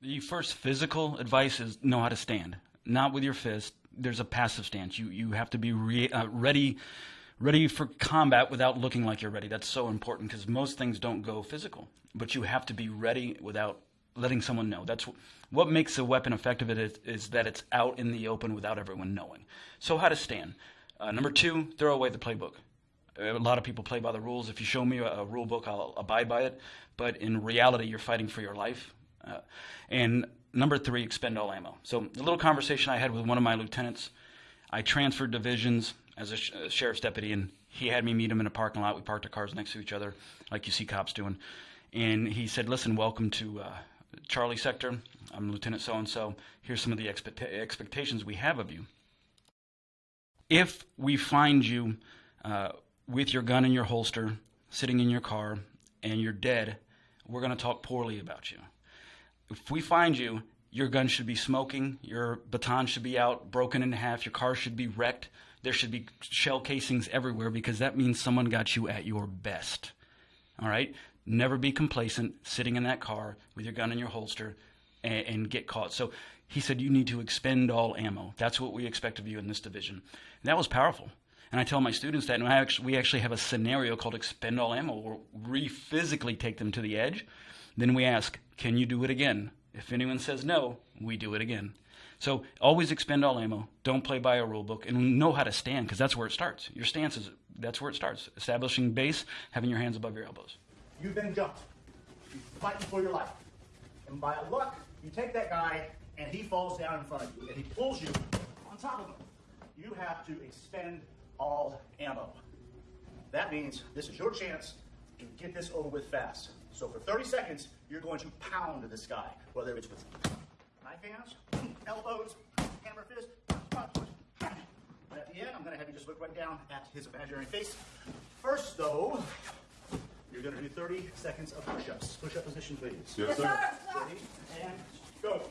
The first physical advice is know how to stand, not with your fist. There's a passive stance. You you have to be re, uh, ready, ready for combat without looking like you're ready. That's so important because most things don't go physical, but you have to be ready without letting someone know. That's what makes a weapon effective. Is, is that it's out in the open without everyone knowing. So how to stand. Uh, number two, throw away the playbook. A lot of people play by the rules. If you show me a, a rule book, I'll abide by it. But in reality, you're fighting for your life. Uh, and number three, expend all ammo. So a little conversation I had with one of my lieutenants. I transferred divisions as a, sh- a sheriff's deputy, and he had me meet him in a parking lot. We parked our cars next to each other, like you see cops doing. And he said, "Listen, welcome to uh, Charlie Sector. I'm Lieutenant so and so. Here's some of the expect- expectations we have of you. If we find you uh, with your gun in your holster, sitting in your car, and you're dead, we're going to talk poorly about you. If we find you, your gun should be smoking, your baton should be out, broken in half, your car should be wrecked, there should be shell casings everywhere because that means someone got you at your best. All right? Never be complacent sitting in that car with your gun in your holster and, and get caught. So he said, You need to expend all ammo. That's what we expect of you in this division. And that was powerful. And I tell my students that, and actually, we actually have a scenario called expend all ammo, where we physically take them to the edge. Then we ask, can you do it again? If anyone says no, we do it again. So always expend all ammo. Don't play by a rule book, and know how to stand because that's where it starts. Your stance is that's where it starts. Establishing base, having your hands above your elbows. You've been jumped. You're fighting for your life, and by luck, you take that guy, and he falls down in front of you, and he pulls you on top of him. You have to expend all ammo. That means this is your chance to get this over with fast. So for 30 seconds, you're going to pound this guy, whether it's with knife hands, elbows, hammer fist, punch, punch. And at the end, I'm going to have you just look right down at his imaginary face. First, though, you're going to do 30 seconds of push-ups. Push-up position, please. Yes, sir. Ready? And go.